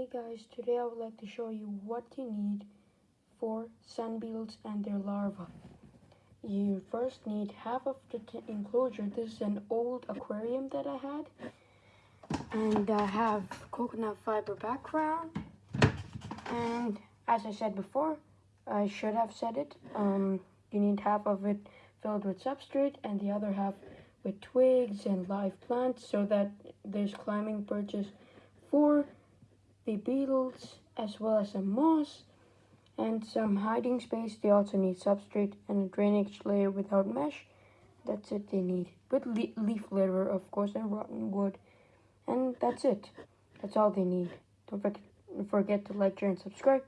Hey guys, today I would like to show you what you need for sand beetles and their larvae. You first need half of the enclosure. This is an old aquarium that I had. And I have coconut fiber background. And as I said before, I should have said it, um, you need half of it filled with substrate and the other half with twigs and live plants so that there's climbing perches for the beetles as well as some moss and some hiding space. They also need substrate and a drainage layer without mesh. That's it they need. With le leaf litter, of course, and rotten wood. And that's it. That's all they need. Don't forget, to like, share, and subscribe.